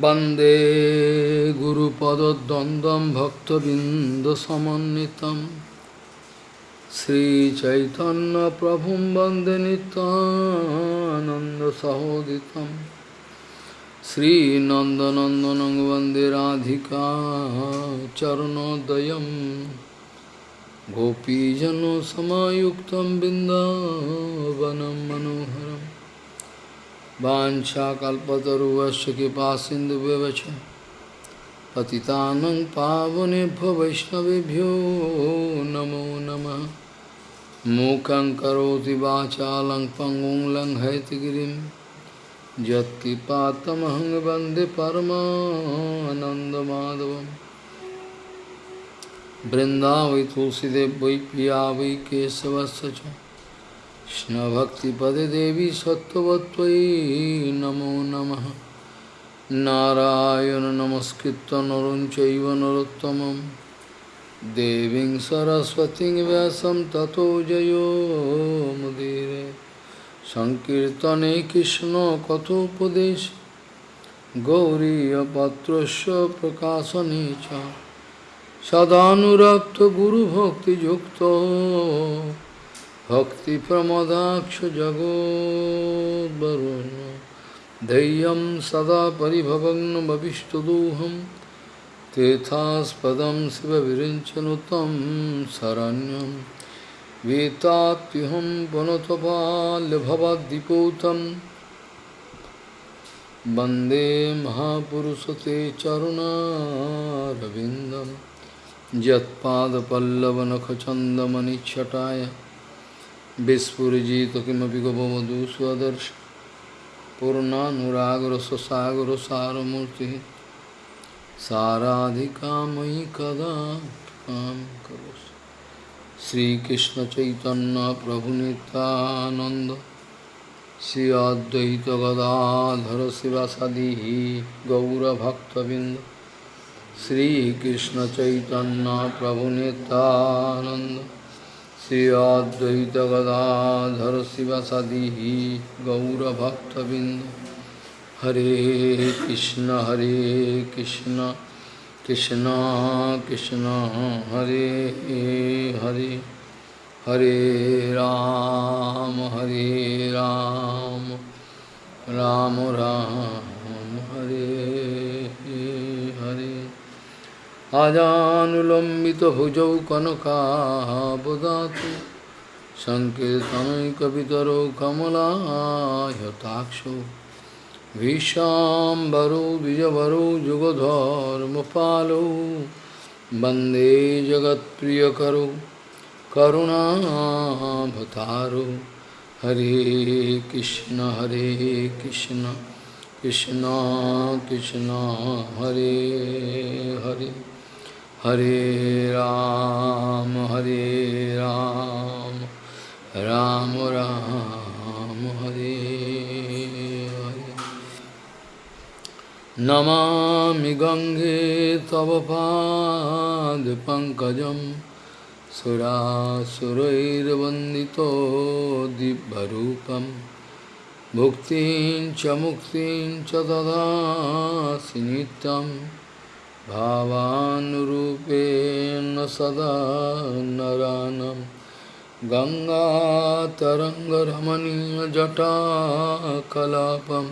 वंदे गुरुपदद्वन्द्वं भक्तबिन्दसमन्वितं। श्रीचैतन्यप्रभुं वंदे नित्यानन्दसहोदितं। श्रीनन्दनन्दनं वंदे राधिका चरणोदयं। गोपीजनसमायुक्तं बिन्दावनं मनोहरम्। वाञ्छाकल्पतरुवस्य कृपा सिन्धुव्यवच पतितानं पावनेभ्यो वैष्णवेभ्यो नमो नमः। मूकं करोति वाचालं पङ्गुं लङ्घयतिगिरिं यत्किपातमहं वंदे परमानन्दमाधवं बृन्दावै तुलसीदेव वै पिया वै केशवस्य च कृष्णभक्तिपदे देवी सत्त्ववत्त्वयि नमो नमः नारायण नमस्कृत्य नरं चैव नरोत्तमं देवीं सरस्वतीं व्यासं ततो जयो मुदीरे सङ्कीर्तने कृष्णकथोपदेश गौरीयपत्रस्य प्रकाशने च सदानुरक्तगुरुभक्तियुक्तो भक्तिप्रमदाक्ष जगोद्वरुन् धैर्यं सदा परिभवग्नमभिष्टदोहं तेथास्पदं शिवविरिञ्चनुतं शरण्यं वेत्तात्युहं पुनतपाल्यभवद्दिपूतं वन्दे महापुरुषते चरुणारविन्दं यत्पादपल्लवनखचन्दमनिच्छटाय विस्फुजित किमी गोपवधु स्वदर्श पूर्णानुरागर स्वसागर सारमूर्ति साराधिका मयि कदा करोस श्री चैतन्य प्रभु नितानंद श्री अद्वैत गदाधर शिवासादि गौरभक्तबिंद श्री कृष्ण चैतन्य प्रभु नितानंद श्री अद्वैत गदाधर शिवसदी गौरभक्तबिंद हरे कृष्ण हरे कृष्ण कृष्ण कृष्ण, हरे हरे। हरे राम हरे राम। राम राम। हरे आजानुलम्बितभुजौ कनकाबदातु सङ्कीर्तनैकपितरौ कमलायताक्षौ भीष्माम्बरौ द्विजवरौ, जुगधर्मपालौ। वंदे जगत्प्रियकरौ, करुणाभतारौ। हरे कृष्ण हरे कृष्ण कृष्ण कृष्ण, हरे Hare. Hare Ram, Hare Ram, Ram Ram, Hare Hare. Namami Gange Tavapad Pankajam Sura Vandito Dibbarupam Bhuktin Chamuktin Chadada Sinitam भावानुरूपेण सदा नरानं। गङ्गातरङ्गरमणीयजटाकलापं।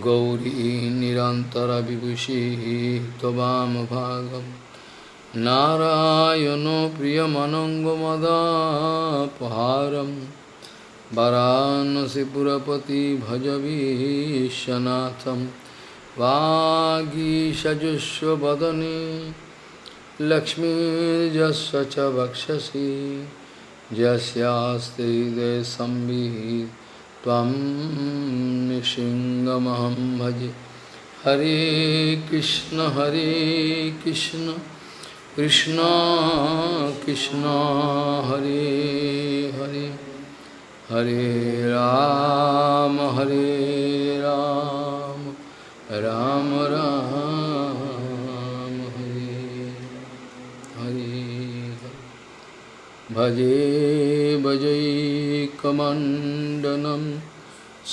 गौरी निरन्तरविभूषिः त्ववामभागं नारायणो प्रियमनङ्गमदापहारं। वरानसिपुरपति भजवीशनाथम्। वागीषजुष्वदने लक्ष्मीर्यस्य च वक्षसि त्वं निशिङ्गमहं भजे। हरे कृष्ण हरे कृष्ण कृष्ण कृष्ण, हरे हरे। हरे राम हरे राम। राम राम हरे हरे भजे भजैकमण्डनं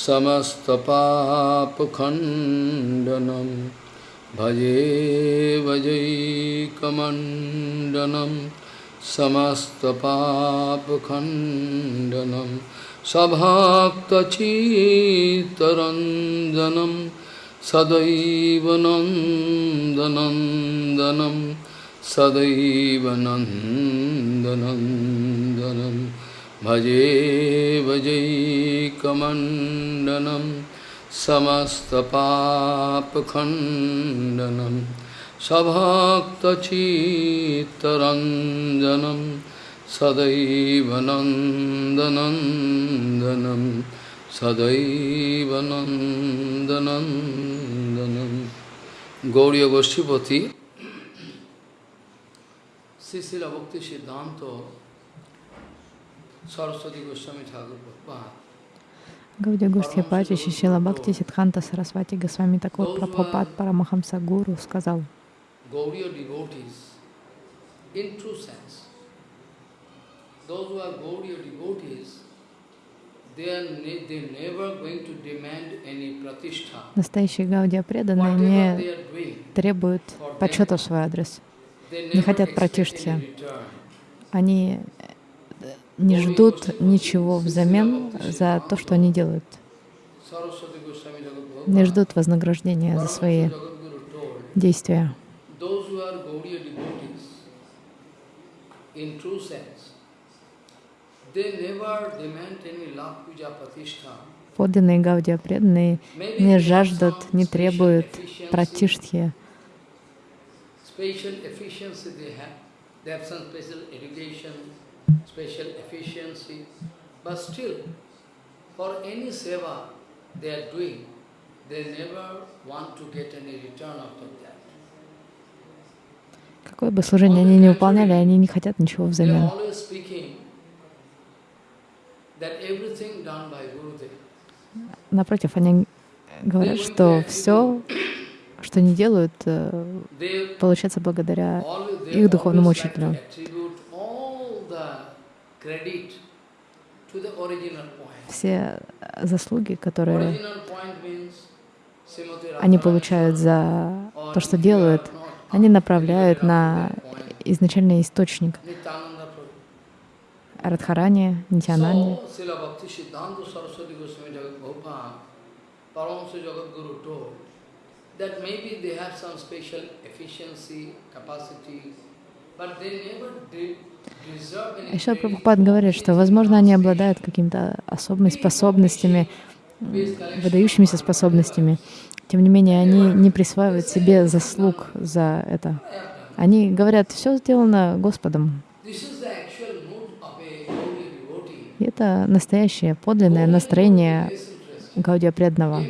समस्तपापखण्डनं भजे भजैकमण्डनं समस्तपापखण्डनं सभक्तचित्तरञ्जनं सदैव नन्दनन्दनं सदैव नन्दनन्दनं भजे भजैकमण्डनं समस्तपापखण्डनं सभक्तचित्तरञ्जनं सदैव नन्दनन्दनं sadaivanandanandanam Gauriya Goshtipati Sisila Bhakti Siddhanta Saraswati Goswami Thakur Prabhupada Гауди Густхипати Шишила Бхакти Сидханта Сарасвати Госвами такой Прабхупад Парамахамса Гуру сказал, Those who are Gauriya devotees настоящие Гаудия преданные не требуют почета в свой адрес. не хотят return. Они не ждут ничего взамен за то, что они делают. Не ждут вознаграждения за свои действия. those who are Gaudiya devotees, in true sense, they never demand any love puja pratishtha. Подлинные Гаудия преданные не жаждут, не требуют пратиштхи, Special efficiency they have. They have some special education, special efficiency. But still, for any seva they are doing, they never want to get any return after that. какое бы служение они ни выполняли, они не хотят ничего взамен. always speaking that everything done by Gurudev. Напротив, они говорят, что все, что они делают, э, получается благодаря их духовному учителю. Все э, заслуги, которые они получают за то, что делают, они направляют на изначальный источник Guru told that maybe they have some special efficiency, capacity, but they never de- deserve any Еще Прабхупад говорит, что, возможно, они обладают какими-то особыми способностями, выдающимися способностями. Тем не менее, они не присваивают себе заслуг за это. Они говорят, все сделано Господом. This is the actual mood of a holy devotee. И это настоящее, подлинное настроение. Гаудия преданного.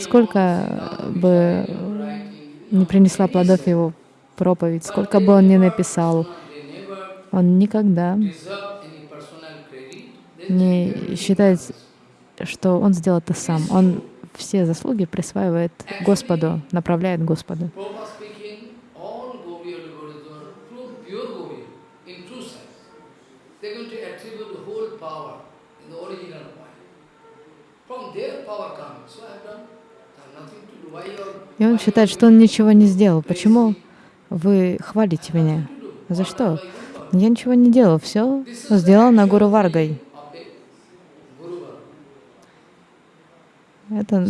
Сколько бы не принесла плодов его проповедь, сколько бы он ни написал, он никогда не считает, что он сделал это сам. Он все заслуги присваивает Господу, направляет Господу. Prabhupada speaking, all Gaudiya devotees are true, pure Gaudiya, in true sense. They're going to attribute the whole power in the original point. From their power coming. So I've done, I've nothing to do. Why you are И он считает, что он ничего не сделал. Почему вы хвалите меня? За что? Я ничего не делал, все сделано Гуру Варгой. Это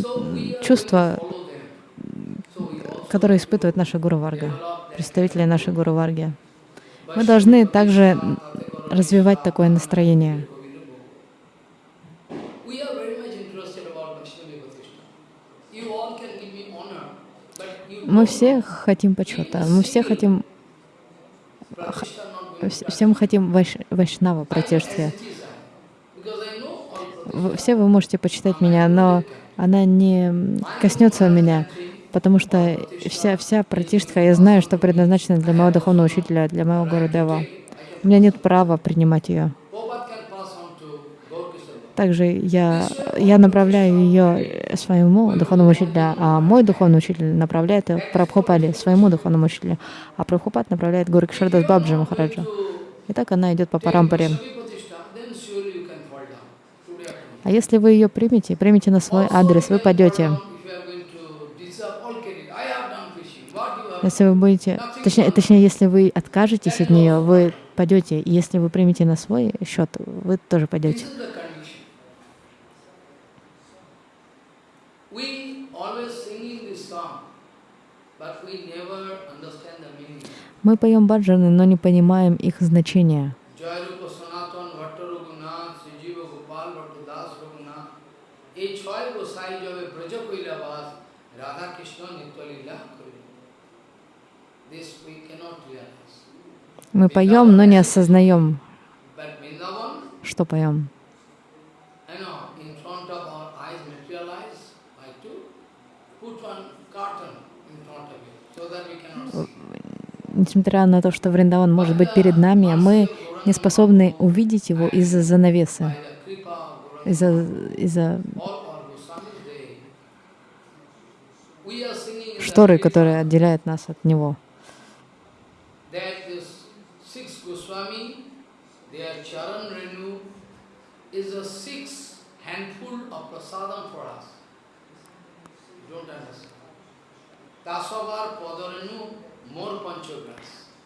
чувство, которое испытывает наша Гуру Варга, представители нашей Гуру Варги. Мы должны также развивать такое настроение. We are very much interested about Vaishnava Pratishtha. You all can give me honor, but you Мы все хотим почета, мы все хотим, Pratishtha not going вс- все мы хотим вайш, вайшнава Вы- Все вы можете почитать меня, но она не коснется меня, потому что вся, вся пратиштха, я знаю, что предназначена для моего духовного учителя, для моего Гурудева. У меня нет права принимать ее. Также я, я направляю ее своему духовному учителю, а мой духовный учитель направляет ее Прабхупаде, своему духовному учителю, а Прабхупад направляет Гуру Кишардас Бабджи Махараджа. И так она идет по парампаре. А если вы ее примете, примете на свой адрес, вы пойдете. Если вы будете, точнее, точнее, если вы откажетесь от нее, вы пойдете. Если вы примете на свой счет, вы тоже пойдете. Мы поем баджаны, но не понимаем их значения. Мы поем, но не осознаем, что поем. Несмотря на то, что Вриндаван может быть перед нами, мы не способны увидеть его из-за занавеса, из-за из шторы, которая отделяет нас от него.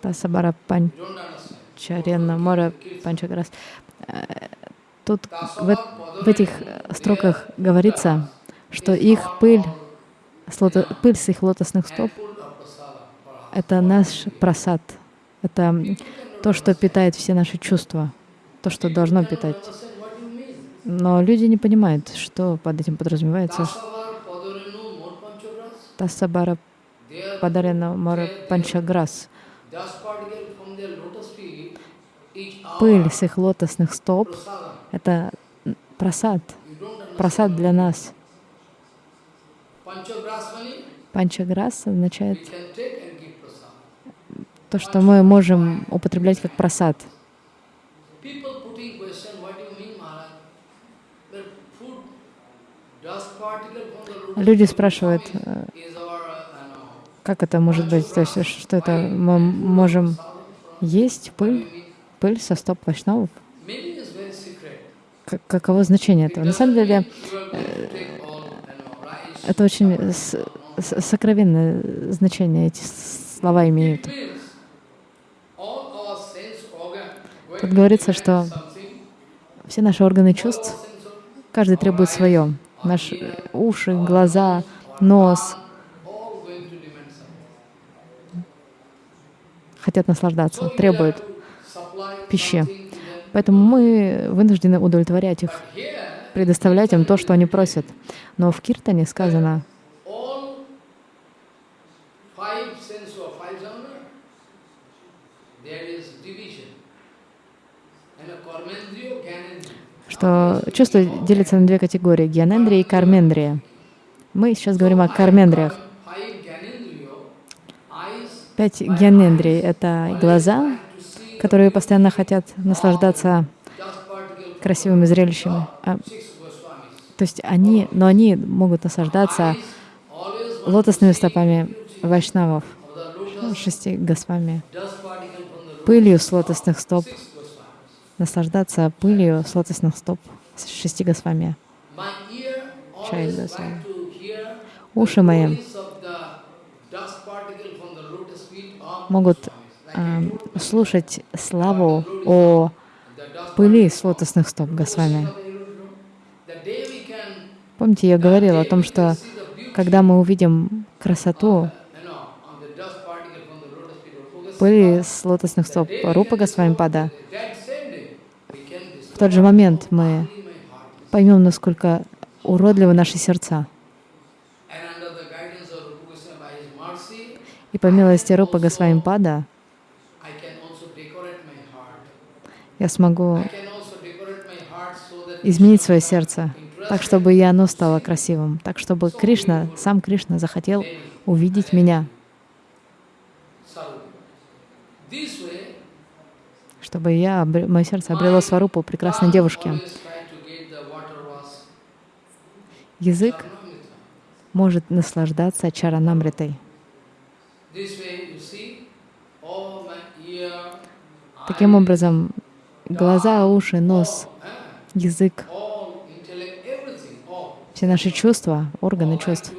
Тасабара Панчарена Мора Панчаграс. Тут в, в этих строках говорится, что их пыль, пыль с их лотосных стоп — это наш просад, это то, что питает все наши чувства, то, что должно питать. Но люди не понимают, что под этим подразумевается. Тасабара Падарена Мара Панчаграс. Пыль с их лотосных стоп — это просад, просад для нас. Панчаграс означает то, что мы можем употреблять как просад. Люди спрашивают, как это может быть, то есть что это мы можем есть пыль, пыль со стоп вайшнавов? Каково значение этого? На самом деле, э, это очень сокровенное значение эти слова имеют. Тут говорится, что все наши органы чувств, каждый требует свое. Наши уши, глаза, нос хотят наслаждаться, требуют пищи. Поэтому мы вынуждены удовлетворять их, предоставлять им то, что они просят. Но в Киртане сказано, что чувство делится на две категории — гьянендрия и кармендрия. Мы сейчас говорим о кармендриях. Пять гьянендрий — это глаза, которые постоянно хотят наслаждаться красивыми зрелищами. А, то есть они, но они могут наслаждаться лотосными стопами вайшнавов, шести господами, пылью с лотосных стоп, наслаждаться пылью с лотосных стоп с шести Госвами. Уши мои могут э, слушать славу о пыли с лотосных стоп Госвами. Помните, я говорила о том, что когда мы увидим красоту пыли с лотосных стоп Рупа Госвами Пада, в тот же момент мы поймем, насколько уродливы наши сердца. И по милости Рупа Госвамипада я смогу изменить свое сердце так, чтобы и оно стало красивым, так, чтобы Кришна, сам Кришна захотел увидеть меня чтобы я, мое сердце обрело сварупу прекрасной девушки. Язык может наслаждаться чаранамритой. Таким образом, глаза, уши, нос, язык, все наши чувства, органы чувств.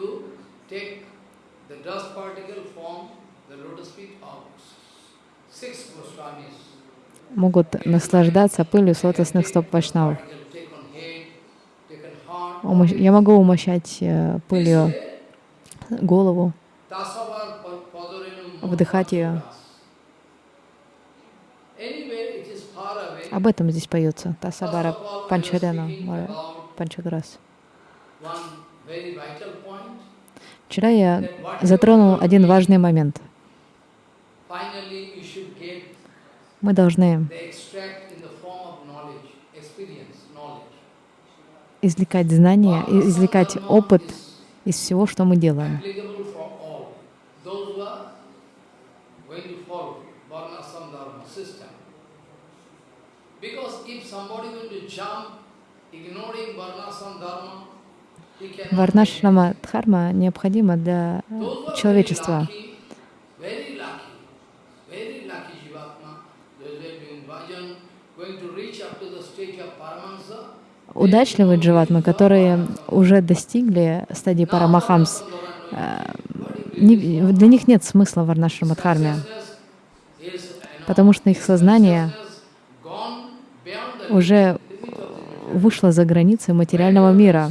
могут наслаждаться пылью с лотосных стоп Вайшнавов. Я могу умощать э, пылью голову, вдыхать ее. Об этом здесь поется. Тасабара Панчарена, Панчаграс. Вчера я затронул один важный момент. Мы должны извлекать знания, извлекать опыт из всего, что мы делаем. applicable for all. Those who are going to follow Varnasam Dharma system. Because if somebody going to jump, ignoring Varnasam Dharma, he cannot make it. Варнашрама Дхарма необходима для э, Those who are very человечества. lucky, very lucky, very lucky Jivatma, those who are doing bhajan, going to reach up to the stage of Paramahansa, Удачливые дживатмы, которые уже достигли стадии Парамахамс, э, для них нет смысла в Варнашрама Дхарме, потому что их сознание уже вышло за границы материального мира.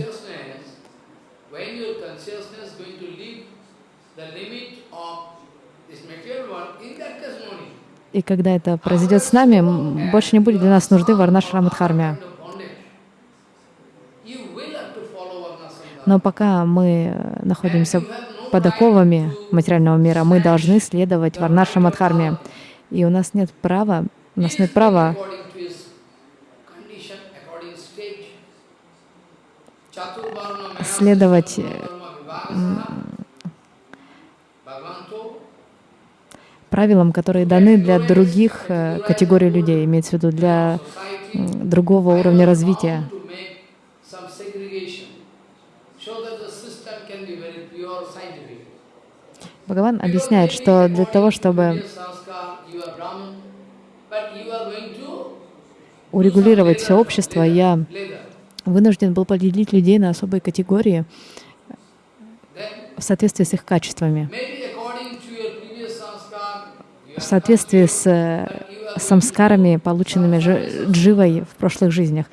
И когда это произойдет с нами, больше не будет для нас нужды Варнашрама Дхарме. Kind of bondage. You will have to follow Varnasana. Но пока мы находимся под оковами материального мира, мы должны следовать Варнашрама Дхарме. И у нас нет права, у нас нет права следовать, э, правилам, которые даны для других э, категорий людей, имеется в виду для другого уровня развития. Бхагаван объясняет, что для того, чтобы урегулировать все общество, я вынужден был поделить людей на особые категории в соответствии с их качествами, в соответствии с э, самскарами, полученными жи- дживой в прошлых жизнях.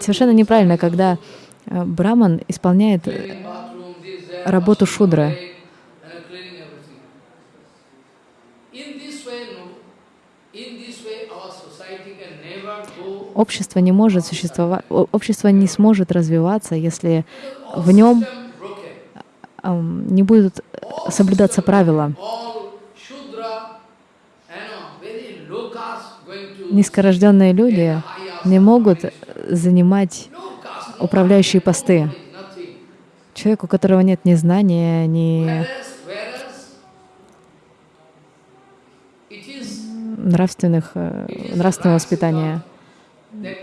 Совершенно неправильно, когда э, браман исполняет э, работу шудры. Общество не может существовать, общество не сможет развиваться, если в нем не будут соблюдаться правила. Низкорожденные люди не могут занимать управляющие посты. Человек, у которого нет ни знания, ни нравственных, э, нравственного воспитания,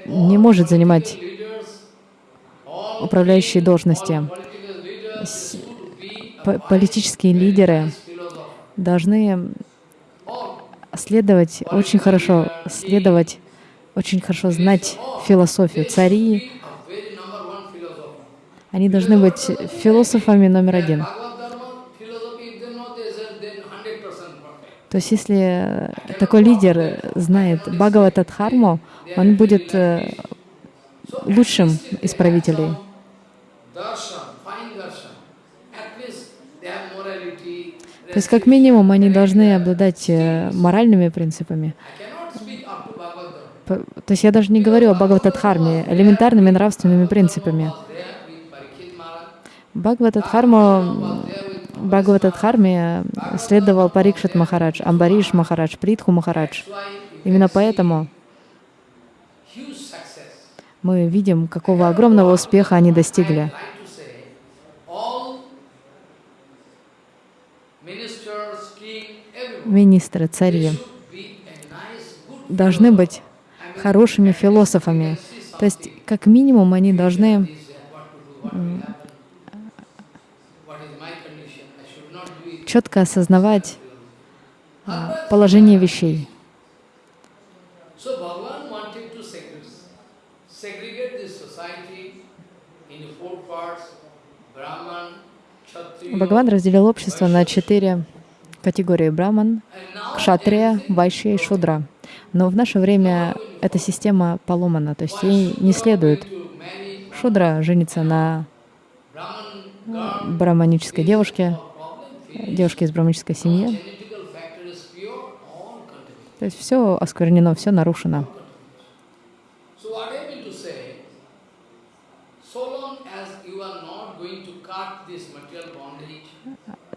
не может занимать управляющие должности. Политические лидеры должны следовать очень хорошо, следовать, очень хорошо знать философию. Цари, они должны быть философами номер один. То есть если такой лидер знает Бхагавата Дхарму, он будет э, лучшим из правителей. То есть как минимум они должны обладать э, моральными принципами. То есть я даже не говорю о Бхагаватадхарме, элементарными нравственными принципами. Бхагаватадхарму, Бхагаватадхарме следовал Парикшит Махарадж, Амбариш Махарадж, Притху Махарадж. Именно поэтому мы видим, какого огромного успеха они достигли. Министры, цари должны быть хорошими философами. То есть, как минимум, они должны четко осознавать а, положение вещей. Бхагаван разделил общество на четыре категории браман, кшатрия, вайшья и шудра. Но в наше время эта система поломана, то есть ей не следует. Шудра женится на браманической девушке, девушке из браманической семьи. То есть все осквернено, все нарушено.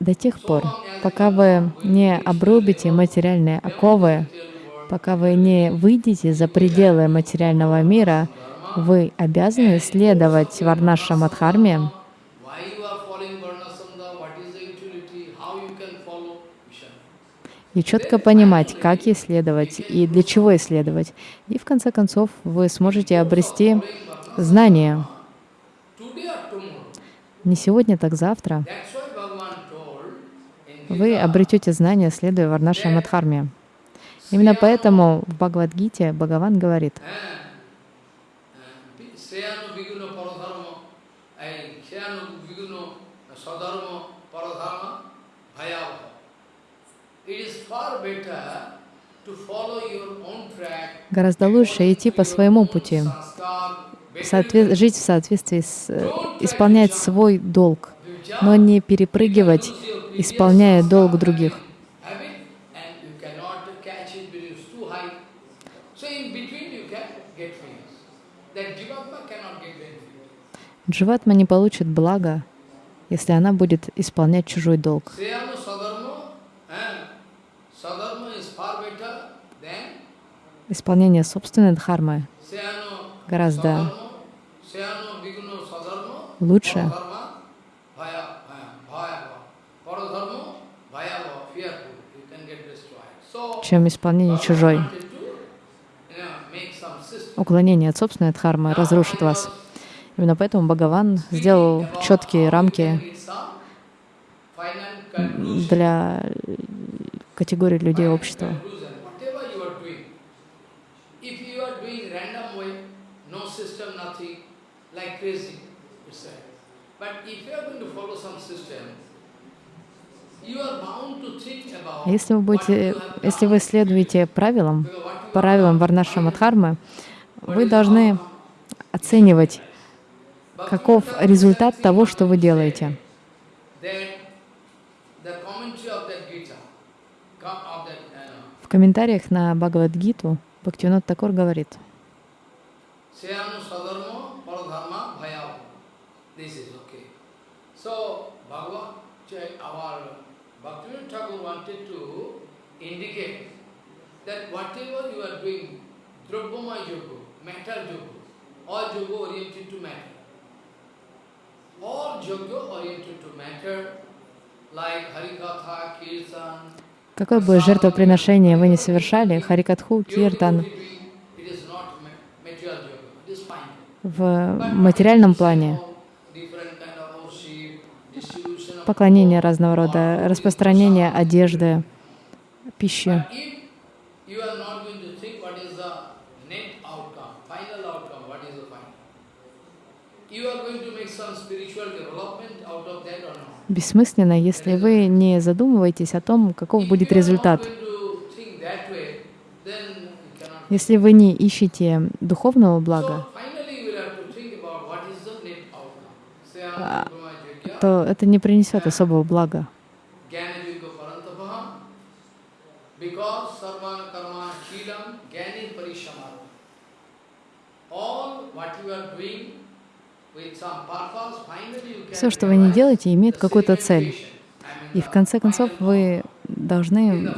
До тех пор, пока вы не обрубите материальные оковы, пока вы не выйдете за пределы материального мира, вы обязаны следовать Варнаша Мадхарме, why you are following Varnasambhava, what is the utility, how you can follow Vishnu. И четко понимать, как ей следовать и для чего исследовать. И в конце концов вы сможете обрести знания. Не сегодня, так завтра. Вы обретете знания, следуя Варнаша Мадхарме. Именно поэтому в Бхагавадгите Бхагаван говорит, гораздо лучше идти по своему пути, жить в соответствии с, э, исполнять свой долг, но не перепрыгивать, исполняя долг других. Дживатма не получит блага, если она будет исполнять чужой долг. Исполнение собственной дхармы. Гораздо лучше, чем исполнение чужой. Уклонение от собственной дхармы разрушит вас. Именно поэтому Бхагаван сделал четкие рамки Для категории людей общества. А Если вы будете, если вы следуете правилам, правилам Варнаша Мадхармы, вы должны оценивать, каков результат того, что вы делаете. that the commentary of that Gita, com- of that, uh, В комментариях на Бхагавадгиту Бхактивинод Такур говорит. All yoga oriented to matter, like Harikatha, Kirtan, какое бы жертвоприношение вы не совершали, Харикатху, Киртан, в материальном плане, поклонение разного рода, распространение одежды, пищи. But if you are not going to think what is the net outcome, final outcome, what is the final? You are going to make some spiritual development out of that or not? Бессмысленно, если вы не задумываетесь о том, каков будет результат. Если вы не ищете духовного блага, А, то это не принесет особого блага. All what you are doing Все, что вы не делаете, имеет какую-то цель. И в конце концов вы должны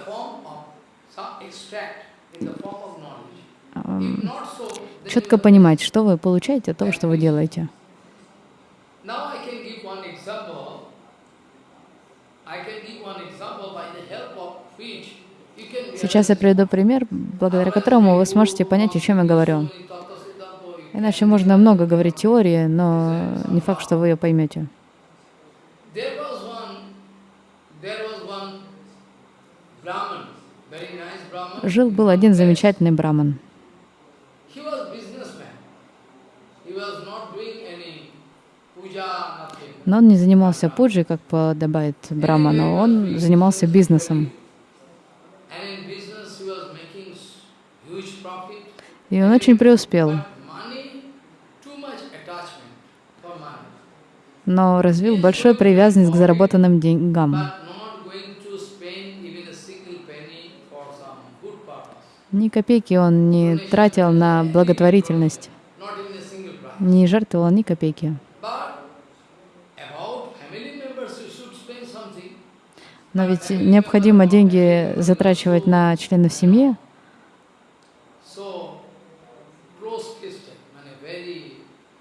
четко понимать, что вы получаете от того, что вы делаете. Сейчас я приведу пример, благодаря которому вы сможете понять, о чем я говорю. Иначе можно много говорить теории, но не факт, что вы ее поймете. Brahman. Жил-был один замечательный браман. Но он не занимался пуджей, как подобает браману, он занимался бизнесом. И он очень преуспел, But money, too much attachment for money. Но развил большую привязанность к заработанным деньгам. Ни копейки он не тратил на благотворительность, не жертвовал ни копейки. Но ведь необходимо деньги затрачивать на членов семьи, So close Christian, mean very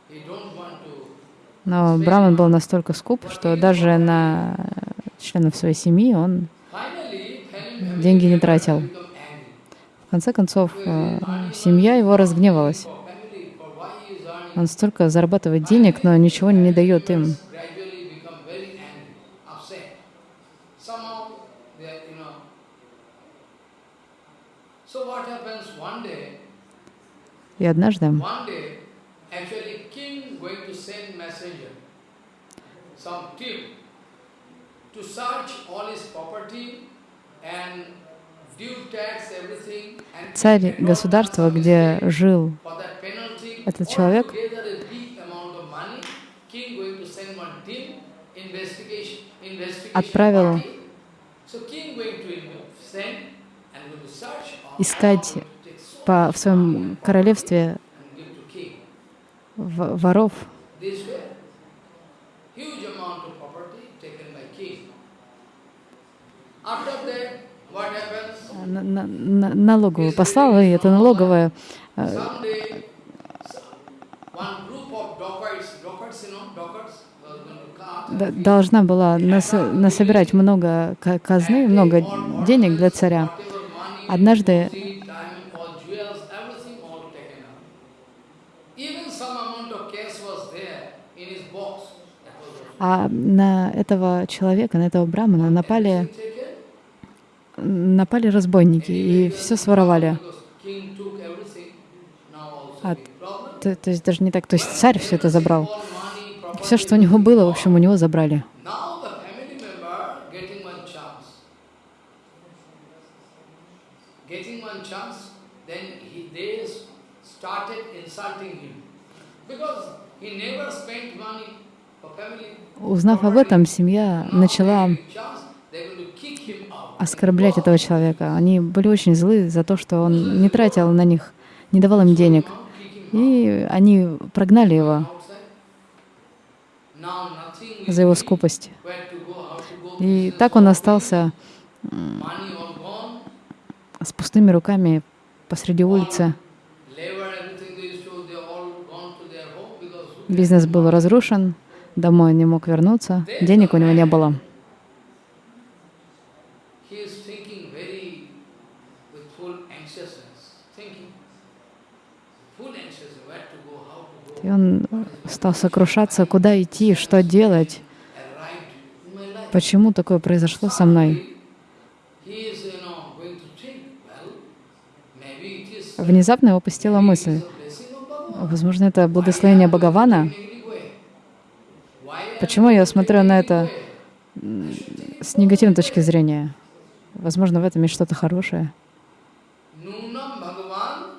he don't want to но Браман был настолько скуп, что даже на членов своей семьи он деньги не тратил. В конце концов, э, семья его разгневалась. Он столько зарабатывает денег, но ничего не дает им. И однажды царь государства, где жил этот человек, Отправил искать по, в своем королевстве воров. This way, huge amount of property taken by king. After that, what happens? На- на- на- налоговую послала, и эта налоговая э, должна была нас- насобирать много ка- казны, много денег для царя. Однажды gold, diamond, all jewels, everything all taken out. Even some amount of cash was there in his box. That was also а на этого человека, на этого брамана напали, напали разбойники и все своровали. А. То, то есть даже не так, то есть царь все это забрал. Все, что у него было, в общем, у него забрали. Because he never spent money. Узнав об этом, семья начала оскорблять этого человека. Они были очень злы за то, что он не тратил на них, не давал им денег. И они прогнали его за его скупость. И так он остался с пустыми руками посреди улицы. Бизнес был разрушен, домой не мог вернуться, денег у него не было. И он стал сокрушаться, куда идти, что делать, почему такое произошло со мной. Внезапно его посетила мысль, возможно, это благословение Бхагавана. Negative way. Why I am Почему я смотрю на это с негативной точки зрения? Возможно, в этом есть что-то хорошее. Nunam Bhagavan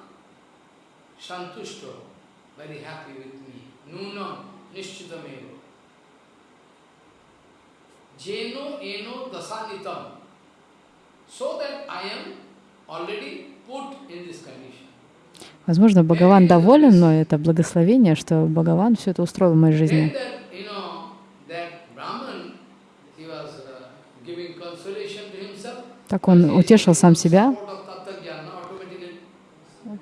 Santushto, very happy with me. Nunam Nishchitameva. Jeno eno dasanitam. So that I am already put in this condition. Возможно, Бхагаван доволен, но это благословение, что Бхагаван все это устроил в моей жизни. that, you know, that Brahman, he was uh, giving consolation to himself. Так он утешил сам себя,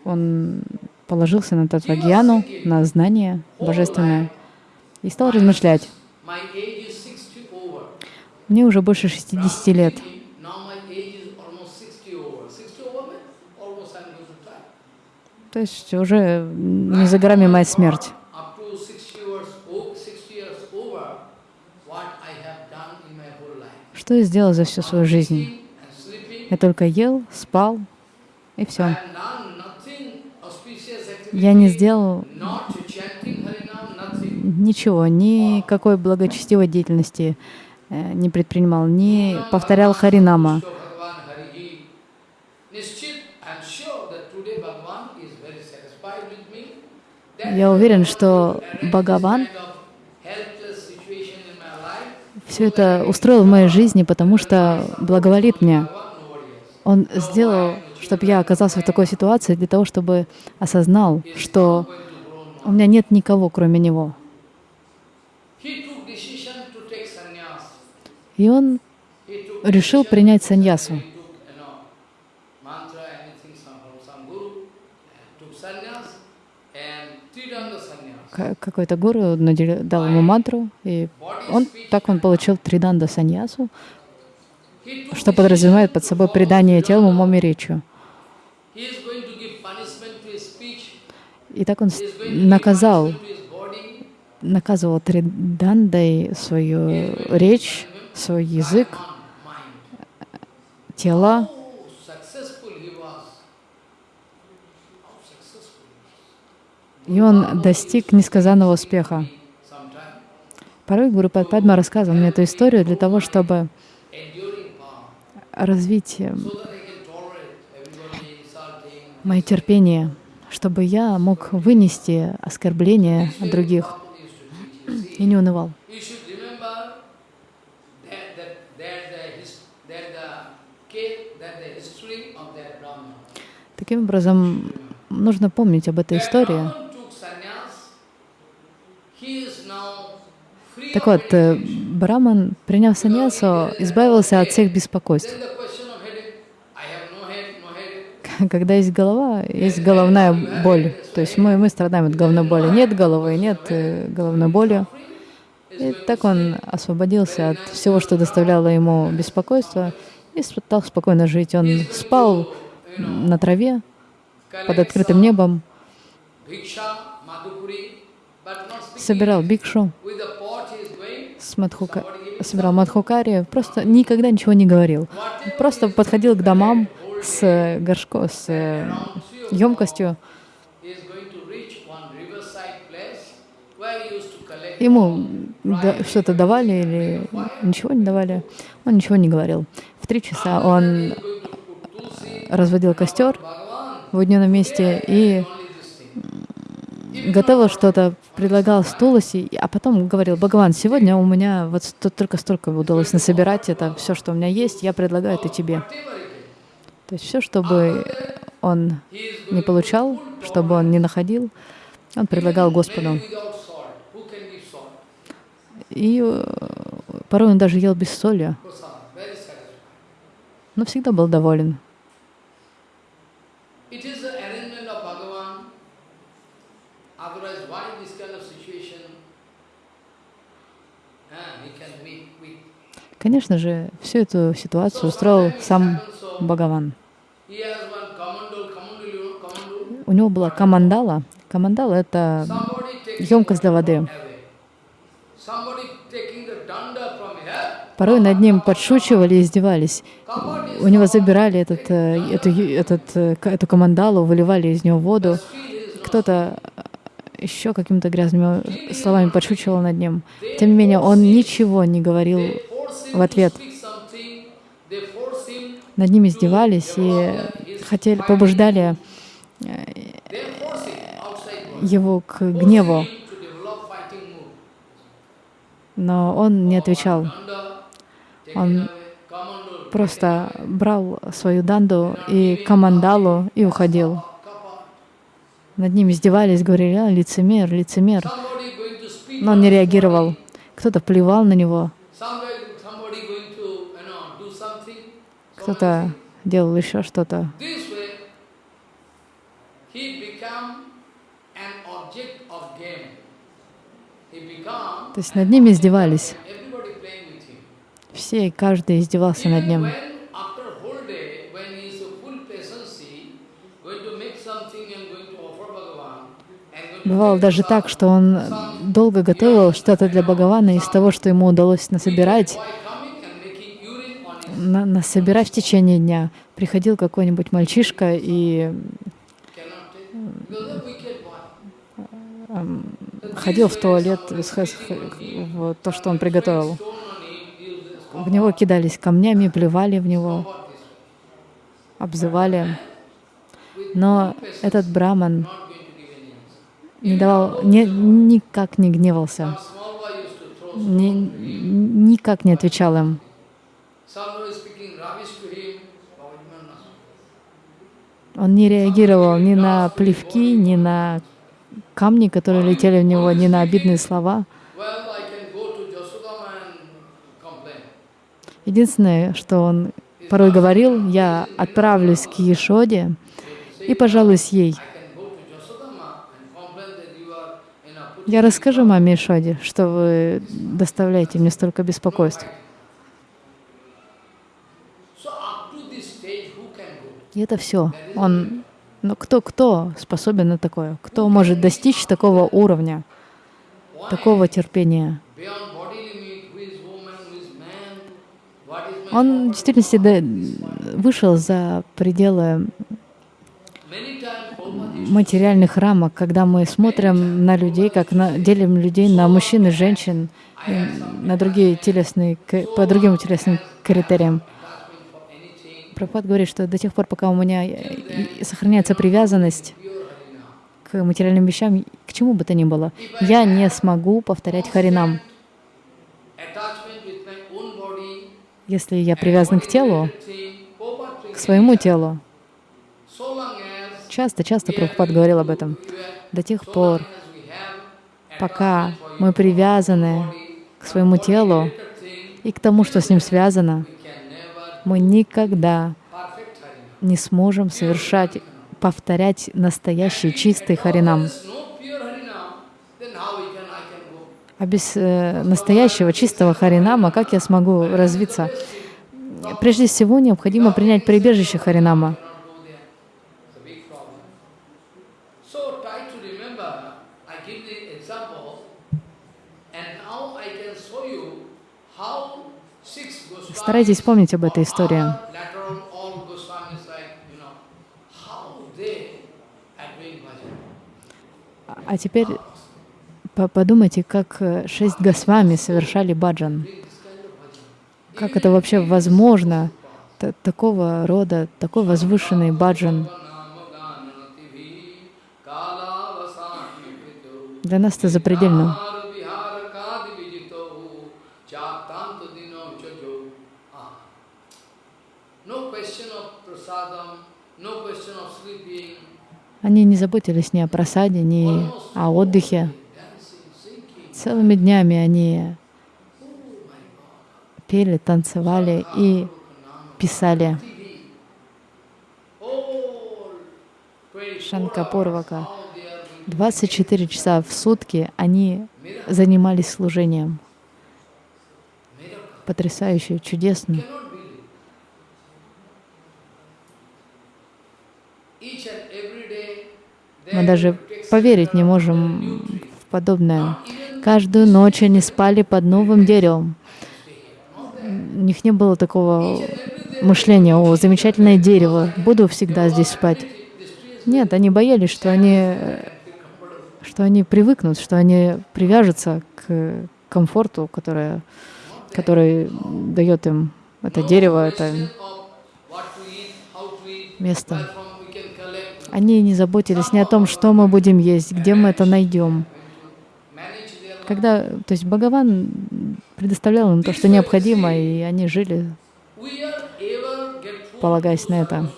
он положился на татвагьяну, на знание божественное и стал размышлять. My age is 60 over. Мне уже больше 60 лет. Now my age is almost 60 over. 60 over means almost I'm going to die. То есть уже не за горами моя смерть. Up to 60 years, o- 60 years over, what I have done in my whole life. Что я сделал за всю свою жизнь? Я только ел, спал, и все. Я не сделал ничего, никакой благочестивой деятельности э, не предпринимал, не повторял Харинама. Я уверен, что Бхагаван все это устроил в моей жизни, потому что благоволит мне. Он сделал, чтобы я оказался в такой ситуации для того, чтобы осознал, что у меня нет никого, кроме него. И он решил принять саньясу. Какой-то гуру дал ему мантру, и он так он получил триданда саньясу, что подразумевает под собой предание телом, умом и речью. И так он наказал, наказывал тридандой свою речь, свой язык, тело. И он достиг несказанного успеха. Порой Гуру Падма рассказывал мне эту историю для того, чтобы развить э, мое терпение, чтобы я мог вынести оскорбления от других и не унывал. Таким образом, нужно помнить об этой истории. Так вот, э, Браман, приняв саньясу, избавился от всех беспокойств. Когда есть голова, есть головная боль. То есть мы, мы страдаем от головной боли. Нет головы, нет э, головной боли. И так он освободился от всего, что доставляло ему беспокойство, и стал спокойно жить. Он спал на траве под открытым небом, собирал бикшу, с Мадхука, собирал Мадхукари, просто никогда ничего не говорил. Просто подходил к домам с горшко, с емкостью. Ему да, что-то давали или ничего не давали. Он ничего не говорил. В три часа он разводил костер в уединенном месте и готовил что-то, предлагал стулоси, а потом говорил, Бхагаван, сегодня у меня вот только столько удалось насобирать, это все, что у меня есть, я предлагаю это тебе. То есть все, чтобы он не получал, чтобы он не находил, он предлагал Господу. И э, порой он даже ел без соли, но всегда был доволен. Конечно же, всю эту ситуацию устроил сам Бхагаван. У него была камандала. Камандала — это емкость для воды. Порой над ним подшучивали и издевались. У него забирали этот, э, эту, этот, э, эту камандалу, выливали из него воду. Кто-то еще какими-то грязными словами подшучивал над ним. Тем не менее, он ничего не говорил в ответ. Над ними издевались и хотели, побуждали э, его к гневу. Но он не отвечал. Он просто брал свою данду и камандалу и уходил. Над ним издевались, говорили, а, лицемер, лицемер. Но он не реагировал. Кто-то плевал на него. Кто-то делал еще что-то. То есть над ним издевались. Все и каждый издевался над ним. Бывало даже так, что он долго готовил что-то для Бхагавана из того, что ему удалось насобирать, на, насобирать в течение дня. Приходил какой-нибудь мальчишка и ходил в туалет, в то, что он приготовил. В него кидались камнями, плевали в него, обзывали. Но этот браман не давал, не, никак не гневался, ни, никак не отвечал им. Он не реагировал ни на плевки, ни на камни, которые летели в него, ни на обидные слова. Единственное, что он порой говорил, я отправлюсь к Ешоде и пожалуюсь ей. Я расскажу маме Ешоде, что вы доставляете мне столько беспокойств. И это все. Он, ну кто, кто способен на такое? Кто может достичь такого уровня, такого терпения? Он в действительности вышел за пределы материальных рамок, когда мы смотрим на людей, как на, делим людей на мужчин и женщин, на другие телесные, по другим телесным критериям. Прабхупад говорит, что до тех пор, пока у меня сохраняется привязанность к материальным вещам, к чему бы то ни было, я не смогу повторять Харинам. Если я привязан к телу, к своему телу, часто-часто Прабхупад говорил об этом, до тех пор, пока мы привязаны к своему телу и к тому, что с ним связано, мы никогда не сможем совершать, повторять настоящий чистый харинам. А без э, настоящего чистого харинама как я смогу развиться? Прежде всего необходимо принять прибежище харинама. Старайтесь помнить об этой истории. А теперь подумайте, как э, шесть Госвами совершали баджан. Как это вообще возможно, такого рода, такой возвышенный баджан? Для нас это запредельно. Они не заботились ни о просаде, ни о отдыхе. Целыми днями они пели, танцевали и писали. Шанкапурвака. 24 часа в сутки они занимались служением. Потрясающе, чудесно. Мы даже поверить не можем в подобное. Каждую ночь они спали под новым деревом. У них не было такого мышления, о, замечательное дерево, буду всегда здесь спать. Нет, они боялись, что они, что они привыкнут, что они привяжутся к комфорту, которое, который дает им это дерево, это место. Они не заботились ни о том, что мы будем есть, где мы это найдем. Когда, то есть Бхагаван предоставлял им то, что необходимо, и они жили, полагаясь на это.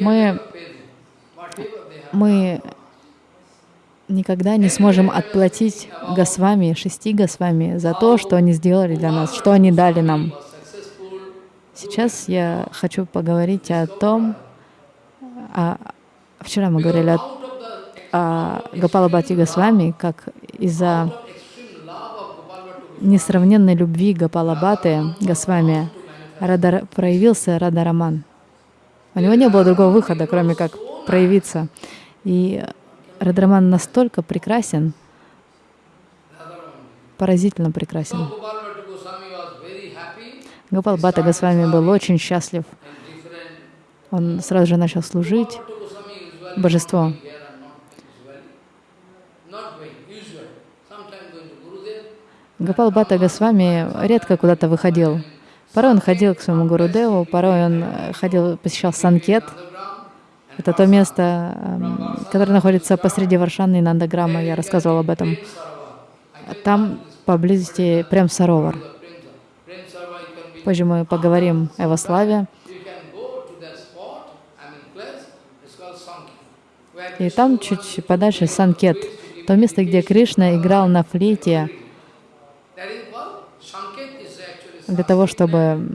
Мы, мы никогда не сможем отплатить Госвами, шести Госвами за то, что они сделали для нас, что они дали нам. Сейчас я хочу поговорить о том, а, вчера мы говорили о, о Гапалабхати Госвами, как из-за несравненной любви Гапалабхаты Госвами Радар, проявился Радараман. У него не было другого выхода, кроме как проявиться. И Радараман настолько прекрасен, поразительно прекрасен. Ну, Гапалбата Госвами был очень счастлив. Он сразу же начал служить божеству. Гапал Бата Госвами редко куда-то выходил. Порой он ходил к своему Гурудеву, порой он ходил, посещал Санкет. Это то место, эм, которое находится посреди Варшаны и Нандаграма, я рассказывал об этом. Там поблизости прям Саровар. Позже мы поговорим о его славе. И там чуть подальше Санкет, то место, где Кришна играл на флейте для того, чтобы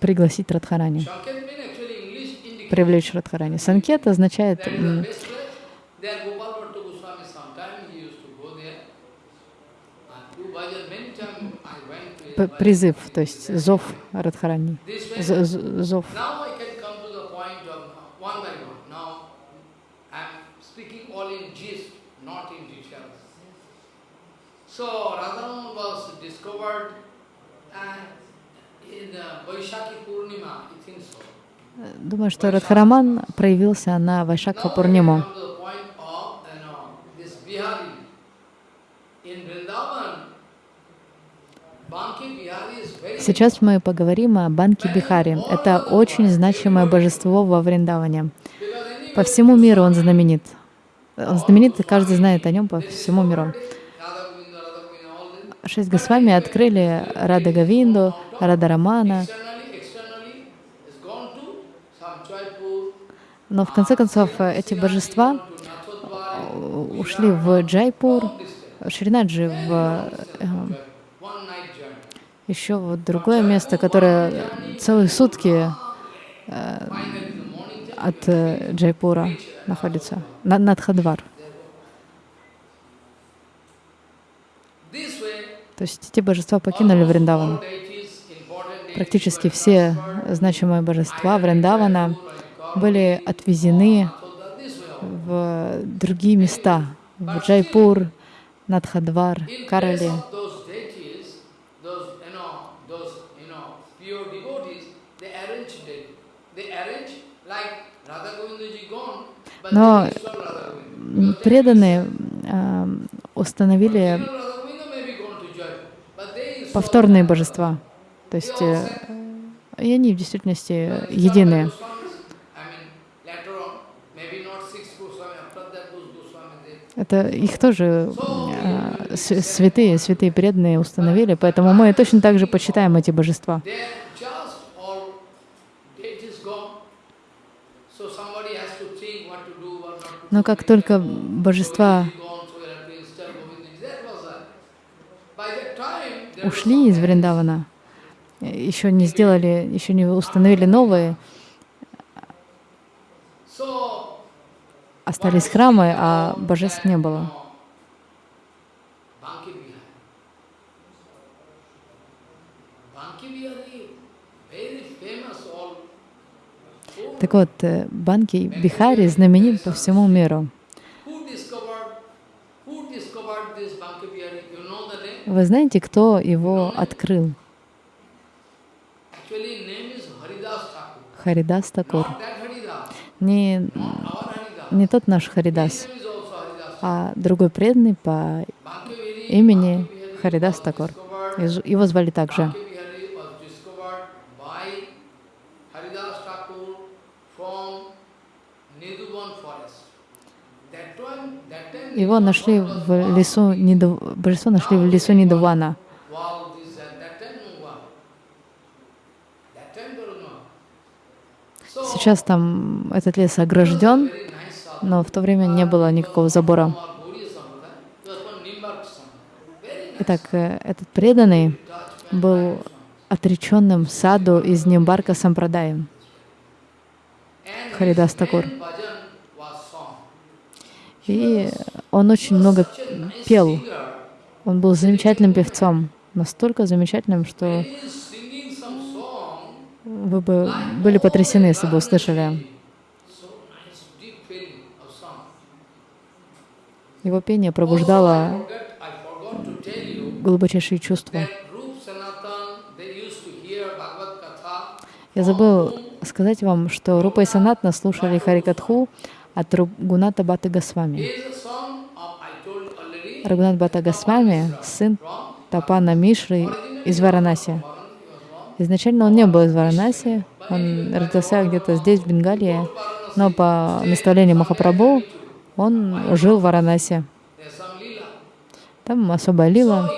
пригласить Радхарани, привлечь Радхарани. Санкет означает призыв, то есть зов Радхарани, зов. So Radharan was discovered in Vaishakhi Purnima, I think so. Думаю, что Радхараман проявился на Вайшакха Пурниму. Сейчас мы поговорим о Банке Бихари. Это очень значимое божество во Вриндаване. По всему миру он знаменит. Он знаменит, и каждый знает о нем по всему миру. Шесть Госвами открыли Рада Гавинду, Рада Рамана. Но в конце концов эти божества ушли в Джайпур, Шринаджи в э, еще вот другое место, которое целые сутки э, от э, Джайпура находится, Надхадвар. То есть эти божества покинули Вриндаван. Практически все значимые божества Вриндавана были отвезены в другие места, в Джайпур, Надхадвар, Карали. Но преданные э, установили повторные божества. То есть э, и они в действительности единые. Это их тоже э, святые, святые преданные установили, поэтому мы точно так же почитаем эти божества. Но как только божества ушли из Вриндавана, еще не сделали, еще не установили новые, остались храмы, а божеств не было. Так вот, э, Банки Бихари знаменит по всему миру. Вы знаете, кто его открыл? Харидас Такур. Не, не тот наш Харидас, а другой преданный по имени Харидас Такур. Его звали также. Его нашли в лесу, божество нашли в лесу Нидувана. Сейчас там этот лес огражден, но в то время не было никакого забора. Итак, э, этот преданный был отреченным саду из Нимбарка Сампрадаем. Харидас Такур. И он очень много пел. Он был замечательным певцом, настолько замечательным, что вы бы были потрясены, если бы услышали. Его пение пробуждало глубочайшие чувства. Я забыл сказать вам, что Рупа и Санатна слушали Харикатху от Гуната Баты Госвами. Рагунат Бхатта Госвами, сын Тапана Мишры из Варанаси. Изначально он не был из Варанаси, он родился где-то здесь, в Бенгалии, но по наставлению Махапрабху он жил в Варанаси. Там особая лила.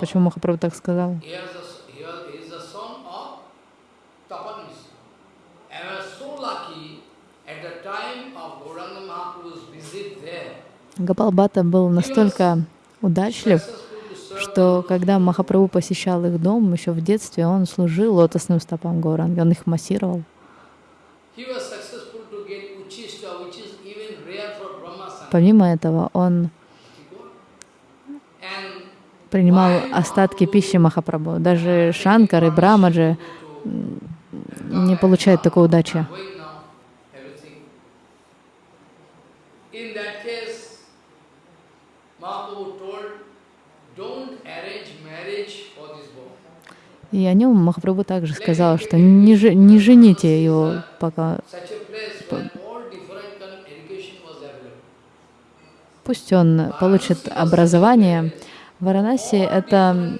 Почему Махапрабху так сказал? he, was the, he, was, he is the son of Tapan Mishra. And I was so lucky at the time of Gauranga Mahaprabhu's visit there, Гапал Бхатта был настолько удачлив, что когда Махапрабху посещал их дом еще в детстве, он служил лотосным стопам Гауранги, он их массировал. Помимо этого, он принимал остатки пищи Махапрабху. Даже Шанкар и Брамаджи не получают такой удачи. И о нем Махапрабху также сказал, что не, же- не жените его, пока пусть он получит образование. Варанаси — это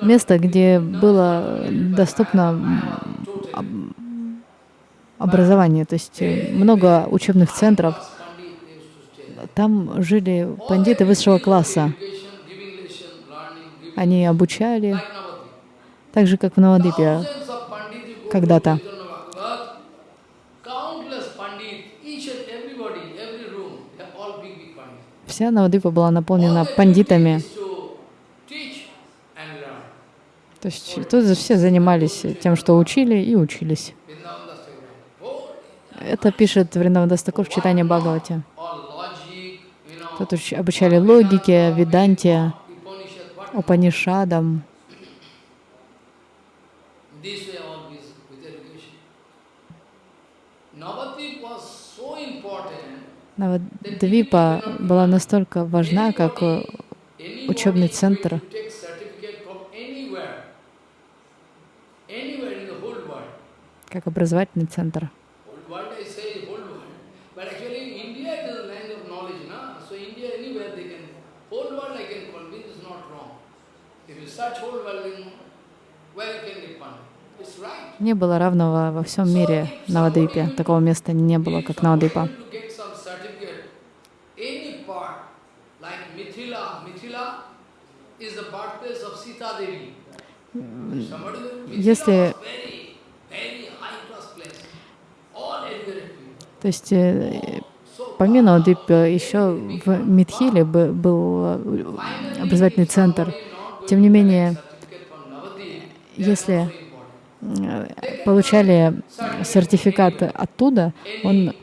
место, где было доступно. Образование, то есть э, много учебных центров. Там жили пандиты высшего класса. Они обучали, так же, как в Навадипе. Когда-то. Вся Навадипа была наполнена пандитами. То есть тут все занимались тем, что учили и учились. Vrindavan Das Thakur. Oh, Это пишет Вриндавадастакур в читании Бхагавати. Тут уч- обучали логике, веданте, Упанишадам. Навадвипа была настолько важна, как э, учебный центр. как образовательный центр. Не было равного во всем мире Навадвипе. Такого места не было, как Навадвипа. Если-. То есть э, помимо Навадвипа еще в Мидхиле бы- был э, образовательный центр. Тем не менее, если э, получали сертификат оттуда, он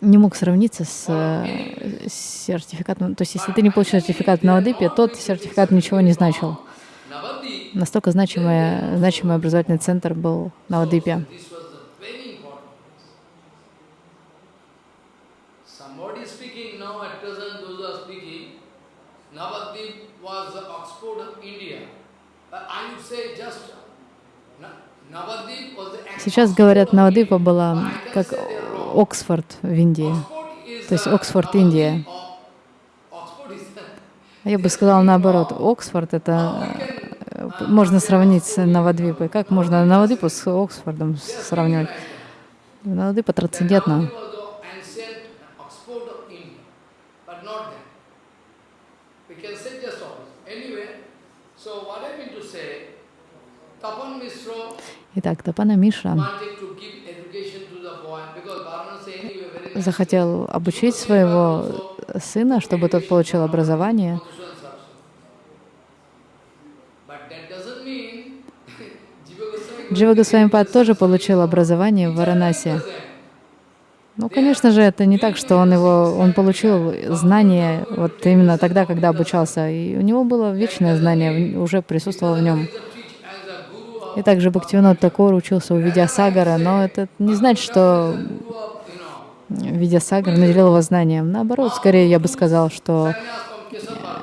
не мог сравниться с э, сертификатом. То есть, если ты не получил сертификат в Навадвипе, тот сертификат ничего не значил. Настолько значимый, значимый образовательный центр был в Навадвипе. this was the very important place. Somebody speaking now at present, those who are speaking, Navadvip was the Oxford of India. But I would say just Na- Navadvip was the Сейчас говорят, Навадвипа была как Оксфорд в Индии. То есть Оксфорд, Индия. А Я бы сказала наоборот. Оксфорд — это э, можно сравнить с Навадвипой. Как можно Навадвипу с Оксфордом сравнивать? Навадвипа трансцендентна. Navadvip was the ancient Oxford of India, but not that. We can say just opposite. Anyway, so what I mean to say, Tapan Mishra Итак, Тапана Миша wanted to give education to the boy because Varanasi anyway very nice захотел обучить своего сына, чтобы тот получил образование. Джива Госвамипад тоже получил образование в Варанаси. doesn't. Ну, конечно же, это не так, что он его, он получил знания вот именно тогда, когда обучался, и у него было вечное знание, уже присутствовало в нем. И также Бхактивинод Такор учился у Видясагара, но это не значит, что Видясагар наделил его знанием. Наоборот, скорее я бы сказал, что Kesava.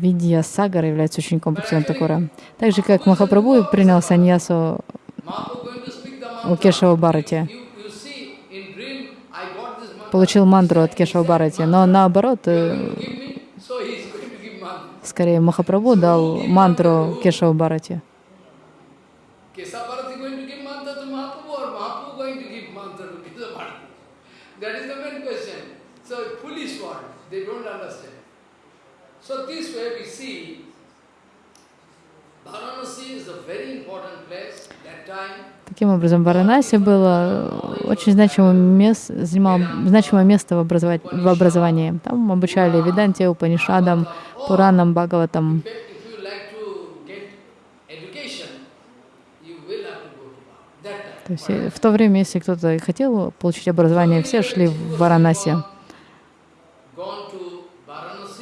Видьясагар является учеником Бхактивинода Такора. Так же, как Махапрабху принял саньясу у. Кешава mantra. получил мантру от Кешава Бхарати. Но наоборот, э, скорее Махапрабху дал мантру Кешава Бхарати. Keshavarati going to give mantra to Mahaprabhu or Mahaprabhu going to give mantra to Keshavarati? That is the main question. So foolish one, they don't understand. So this way we see Таким образом, Варанаси было очень значимое место, занимал значимое место в, образова- в образовании. Там обучали Веданте, Упанишадам, Пуранам, Бхагаватам. То есть в то время, если кто-то хотел получить образование, все шли в Варанаси.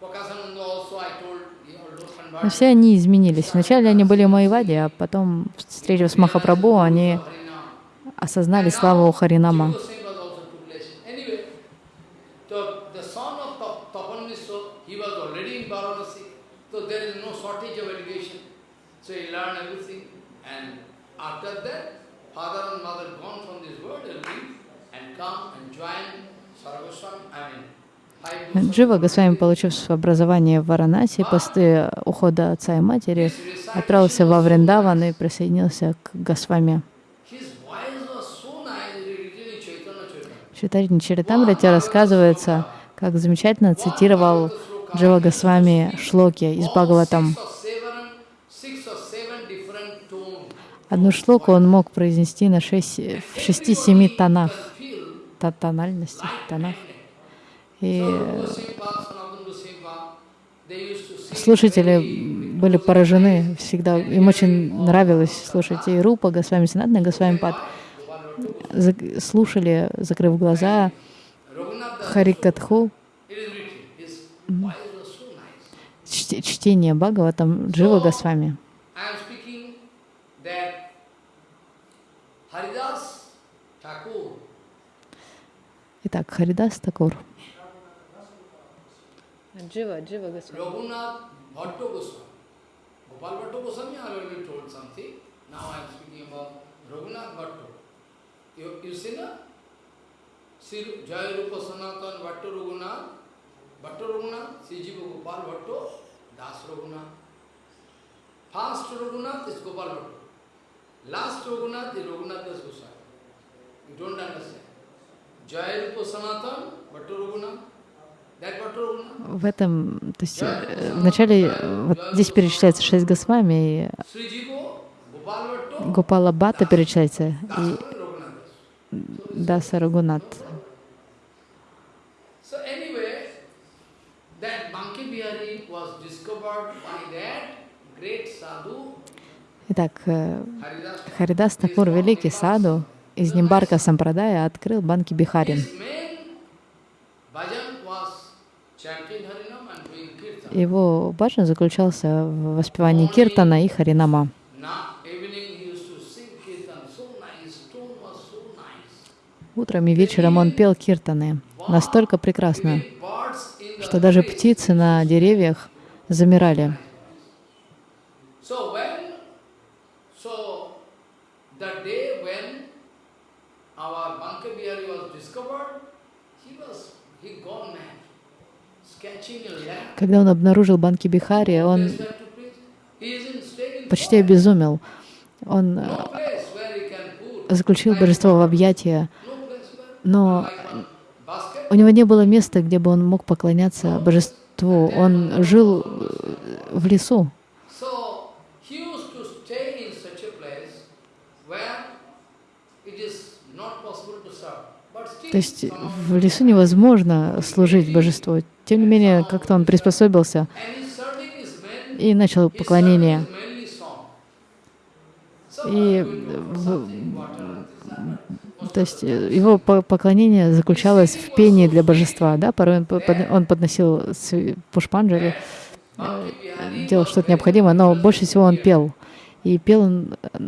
Prakasananda also I told, he also Но все они изменились. Вначале они были Майвади, а потом, встретив с Махапрабху, они осознали славу Харинама. Goswami was also took lesson. Anyway, so the son of Tap- Tapan Mishra, he was already in Varanasi, so there is no shortage of education. So he learned everything. And after that, father and mother gone from this world and leave and come and join Sarvaswami, I mean. Джива Госвами, получив образование в Варанаси, после ухода отца и матери, отправился во Вриндаван и присоединился к Госвами. Читарини Чаритамрите рассказывается, как замечательно цитировал Джива Госвами шлоки из Бхагаватам. Одну шлоку он мог произнести на шесть, в шести-семи тонах, Feel та- тональности, тонах. И слушатели были поражены всегда. Им очень нравилось слушать. И Рупа Госвами, Санатна Госвами Пад слушали, закрыв глаза, Харикатху, чт- чтение Бхагаватам Джива Госвами. Итак, Харидас Такур. Джива, Джива Госвами. Raghunath Bhatto Goswami. Gopal Bhatto Goswami I already told something. Now I am speaking about Raghunath Bhatto. You, you see na? Sri Jaya Rupa Sanatan Bhatto Raghunath. Bhatto Raghunath, Sri Jiva Gopal Bhatto, Das Raghunath. First Raghunath is Gopal Bhatto. Last Raghunath is Raghunath Das Goswami. You don't understand. Jaya Rupa Sanatan, Bhatto Raghunath. В этом, то есть э, вначале э, вот здесь перечисляется шесть Госвами, и Гопала Бхатта перечисляется, и. Даса Рагунат. So anyway, that Banki Bihari was discovered by that great sadhu, Итак, э. Харидас Такур, великий саду из Нимбарка Сампрадая, открыл Банки Бихари. His main bhajan was chanting Harinam and doing kirtan. Его баджан заключался в воспевании Киртана и Харинама. Утром и вечером он пел Киртаны, настолько прекрасно, что даже птицы на деревьях замирали. So when, so the day when our Banka Bihari was discovered, he was, he gone mad, sketching a lamp. Когда он обнаружил Банки Бихари, он почти обезумел. Он э, заключил божество в объятия, но у него не было места, где бы он мог поклоняться божеству. Он жил э, в лесу. So he used to stay in such a place where it is not possible impossible to serve. But still, То есть в лесу невозможно служить божеству. Тем не менее, как-то он приспособился и начал поклонение. И. То есть э, его по- поклонение заключалось в пении для божества. Да? Порой он, он подносил пушпанджали, Bihari делал что-то необходимое, но больше всего он пел. И пел он э,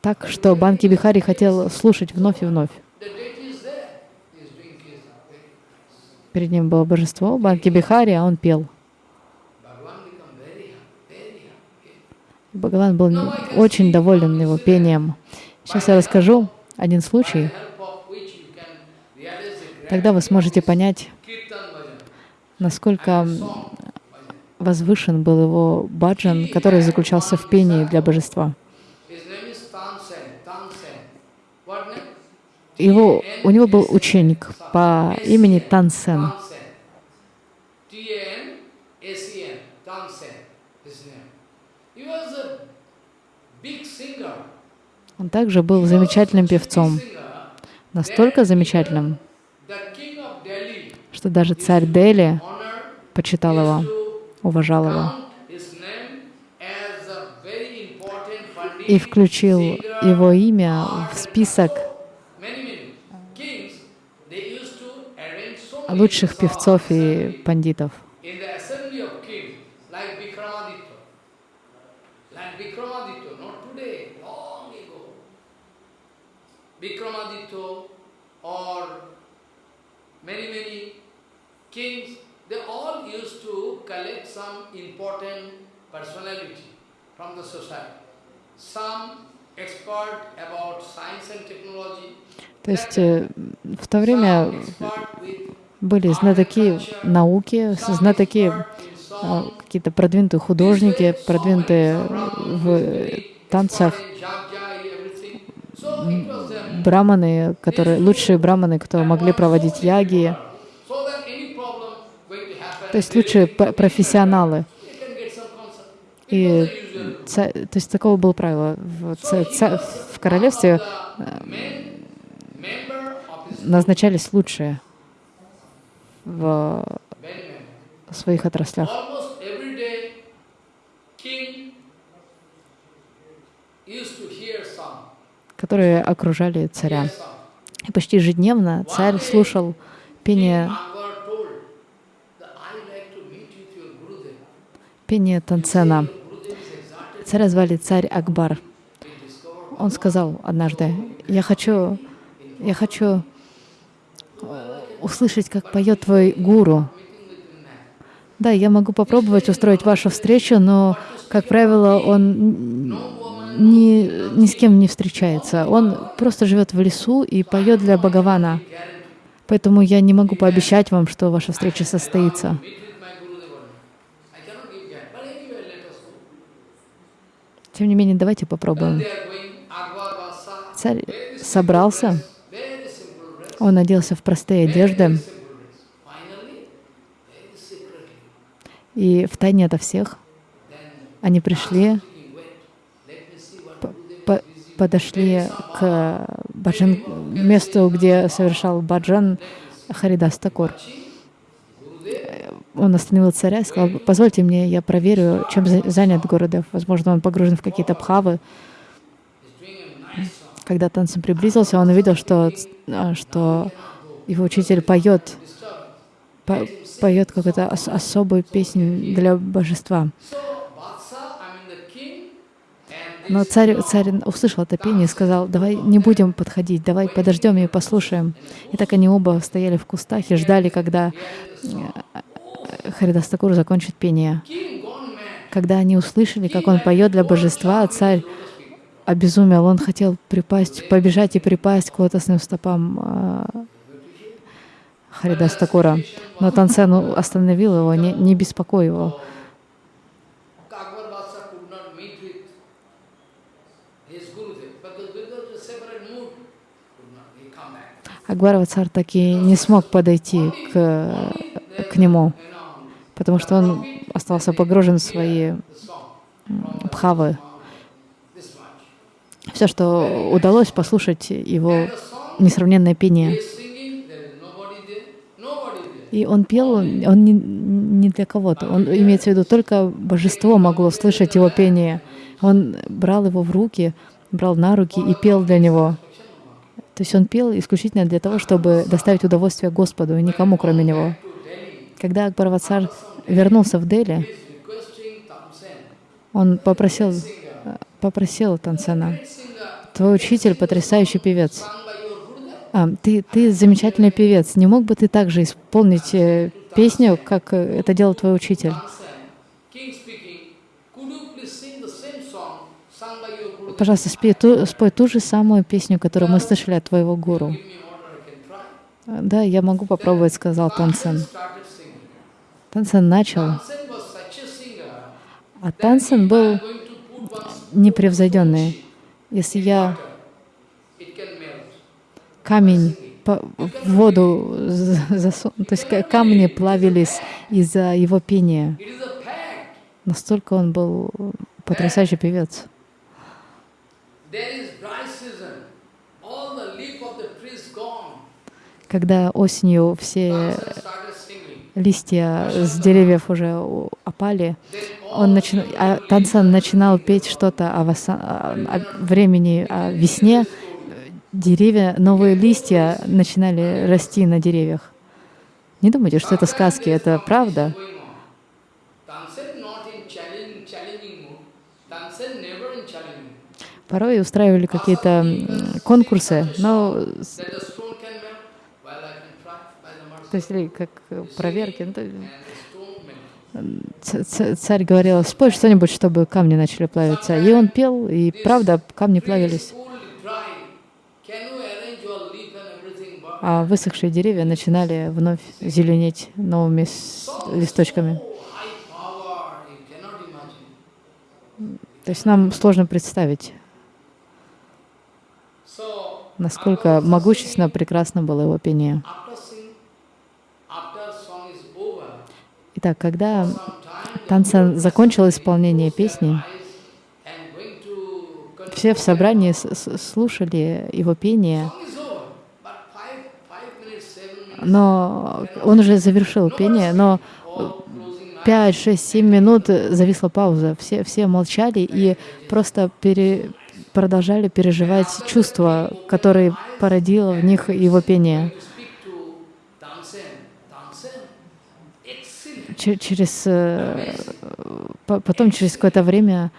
так, что Банки Бихари хотел слушать вновь и вновь. The deity is there. He is doing his Перед ним было божество, Банки Бихари, а он пел. Бхагаван был очень доволен его пением. Сейчас я расскажу один случай, тогда вы сможете понять, насколько возвышен был его баджан, который заключался в пении для божества. Его, у него был ученик по имени Тансен. Singer. Он также был замечательным певцом, настолько замечательным, что даже царь Дели почитал его, уважал его и включил его имя в список many, many kings. They used to arrange so many лучших певцов и пандитов. in the assembly of kings, like Vikramaditya. Like Vikramaditya, not today, long ago. Vikramaditya or many, many kings, they all used to collect some important personality from the society. Some expert about science and technology, То есть э, в то время были знатоки науки, знатоки э, какие-то продвинутые художники, продвинутые в танцах, браманы, которые лучшие браманы, кто могли проводить яги, то есть лучшие профессионалы. И то есть такого было правило в, в королевстве э, назначались лучшие в своих отраслях. Которые окружали царя. И почти ежедневно царь слушал пение, пение Танцена. Царя звали царь Акбар. Он сказал однажды, я хочу, я хочу услышать, как поет твой гуру. Да, я могу попробовать устроить вашу встречу, но, как правило, он ни, ни с кем не встречается. Он просто живет в лесу и поет для Бхагавана. Поэтому я не могу пообещать вам, что ваша встреча состоится. Тем не менее, давайте попробуем. Царь собрался. Он оделся в простые одежды, и в тайне ото всех они пришли, по- подошли к баджан, месту, где совершал баджан Харидас Такур. Он остановил царя и сказал, позвольте мне, я проверю, чем за- занят Гурудев. Возможно, он погружен в какие-то бхавы. is doing a nice song. Когда Танцем приблизился, он увидел, что, а, что его учитель поет, по- поет какую-то ос- особую песню для божества. Но царь, царь услышал это пение и сказал, давай не будем подходить, давай подождем и послушаем. И так они оба стояли в кустах и ждали, когда э, Харидас Такур закончит пение. Когда они услышали, как он поет для божества, царь обезумел, он хотел припасть, побежать и припасть к лотосным стопам э, Харидас Такура. Но Тансен остановил его, не, не беспокой его. Акбарова царь так и не смог подойти к, к нему, потому что он остался погружен в свои бхавы. Все, что удалось послушать его несравненное пение. И он пел, он не, не для кого-то. Он имеется в виду, только божество могло слышать его пение. Он брал его в руки, брал на руки и пел для него. То есть он пел исключительно для того, чтобы доставить удовольствие Господу и никому, кроме него. Когда Акбарвацар вернулся в Дели, он попросил, попросил Тансена, твой учитель потрясающий певец. А, ты, ты замечательный певец. Не мог бы ты также исполнить э, песню, как э, это делал твой учитель? Пожалуйста, спей ту, спой ту же самую песню, которую мы слышали от твоего гуру. «А, Да, я могу попробовать, сказал Тансен. Тансен начал, а Тансен был Непревзойденный. Если я камень по- в воду засуну, то есть ка- камни плавились из-за его пения. Настолько он был потрясающий певец. Когда осенью все. Листья с деревьев уже опали, он начи... а Тансан начинал петь что-то о, воса- о- времени, о весне. Деревья, новые листья начинали расти на деревьях. Не думайте, что это сказки, это правда. Порой устраивали какие-то конкурсы, но с- That the stone can melt. Well, I can try by the mercy. То есть или как э, проверки. ну, Царь говорил, спой что-нибудь, чтобы камни начали плавиться. И он пел, и правда, камни плавились. А высохшие деревья начинали вновь зеленеть новыми листочками. То есть нам сложно представить, насколько могущественно, прекрасно было его пение. after sing, after song is over, Итак, когда Тансан закончил исполнение песни, все в собрании слушали его пение, но он уже завершил пение, но all closing eyes. 5, 6, 7 минут зависла пауза. Все, все молчали и просто пере- продолжали переживать чувства, которые породило в них его пение. Через, э, по- потом, через какое-то время,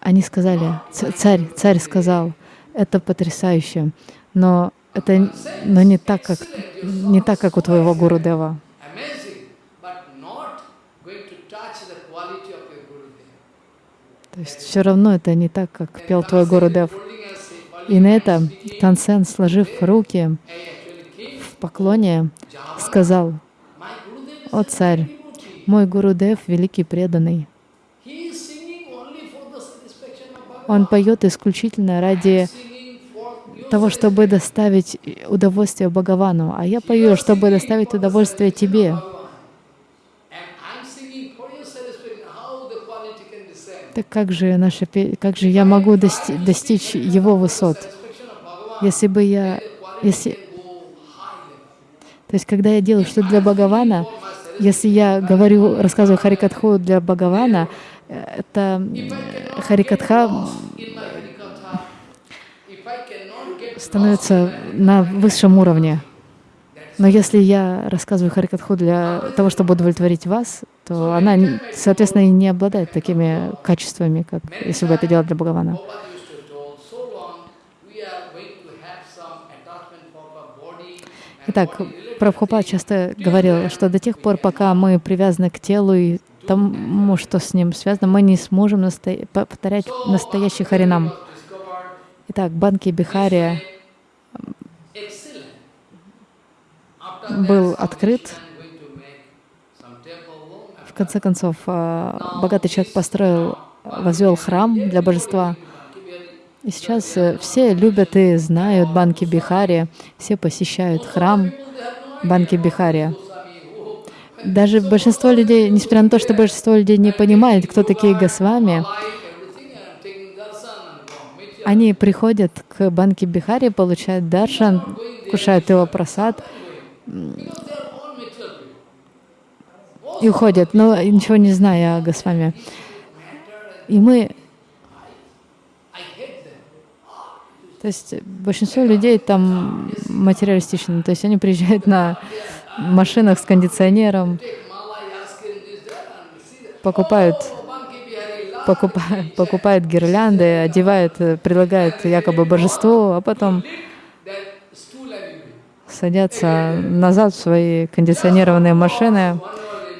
они сказали, «Ц- царь, царь сказал, это потрясающе, но это но не так, как, не так, как у твоего Гуру Дева. То есть все равно это не так, как пел твой Гуру Дев. И на это Тансен, сложив руки в поклоне, сказал, «О царь, мой Гуру Дев великий преданный. Он поет исключительно ради того, чтобы доставить удовольствие Бхагавану, а я пою, чтобы доставить удовольствие тебе. Так как же, наше, пе- как же я могу дости- достичь его высот, если бы я, если, то есть когда я делаю что для Бхагавана, если я говорю, рассказываю Харикатху для Бхагавана, это Харикатха становится на высшем уровне. Но если я рассказываю Харикатху для того, чтобы удовлетворить вас, то она, соответственно, и не обладает такими качествами, как если бы это делать для Бхагавана. Итак, Прабхупад часто говорил, что до тех пор, пока мы привязаны к телу и тому, что с ним связано, мы не сможем насто- повторять настоящий харинам. Итак, Банки Бихария был открыт. В конце концов, а, богатый человек построил, возвел храм для божества. И сейчас э, все любят и знают Банки Бихари, все посещают храм Банки Бихари. Даже большинство людей, несмотря на то, что большинство людей не понимает, кто такие Госвами, Они приходят к Банке Бихари, получают даршан, кушают его просад и уходят, но ничего не зная о Госвами. И мы, то есть большинство людей там материалистичны, то есть они приезжают на машинах с кондиционером, покупают покупают, покупают гирлянды, одевают, предлагают якобы божеству, а потом садятся назад в свои кондиционированные машины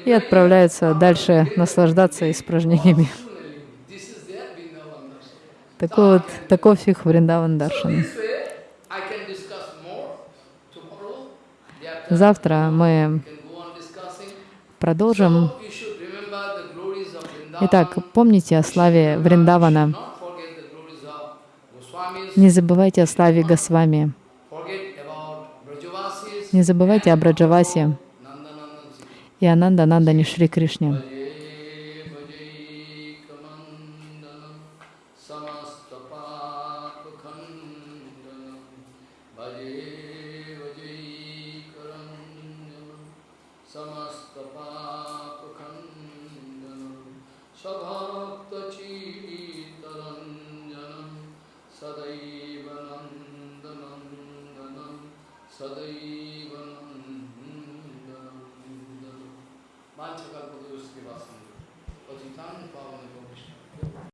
и отправляются дальше наслаждаться испражнениями. This is their Vrindavan darshan. Такой вот, таков их Вриндаван Даршан. Завтра мы продолжим. Итак, помните о славе Вриндавана. Не забывайте о славе Госвами. Не забывайте о Браджавасе и Ананда Нандане Шри Кришне. Islam, the problem of